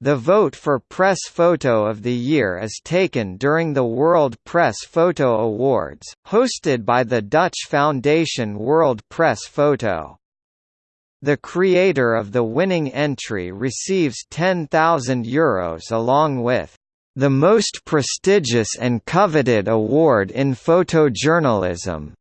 The vote for Press Photo of the Year is taken during the World Press Photo Awards, hosted by the Dutch foundation World Press Photo. The creator of the winning entry receives €10,000 along with the most prestigious and coveted award in photojournalism,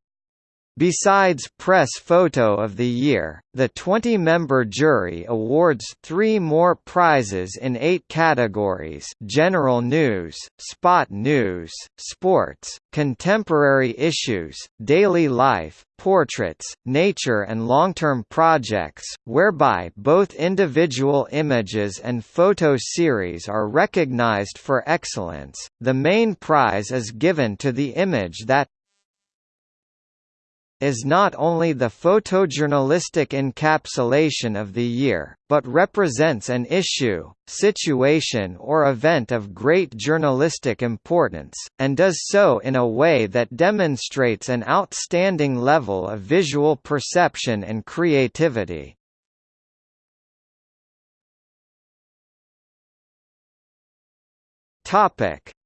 Besides Press Photo of the Year, the 20-member jury awards three more prizes in eight categories general news, spot news, sports, contemporary issues, daily life, portraits, nature and long-term projects, whereby both individual images and photo series are recognized for excellence. The main prize is given to the image that, is not only the photojournalistic encapsulation of the year, but represents an issue, situation or event of great journalistic importance, and does so in a way that demonstrates an outstanding level of visual perception and creativity.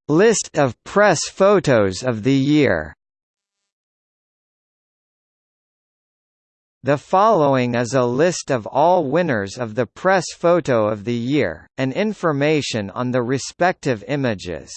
List of press photos of the year The following is a list of all winners of the Press Photo of the Year, and information on the respective images.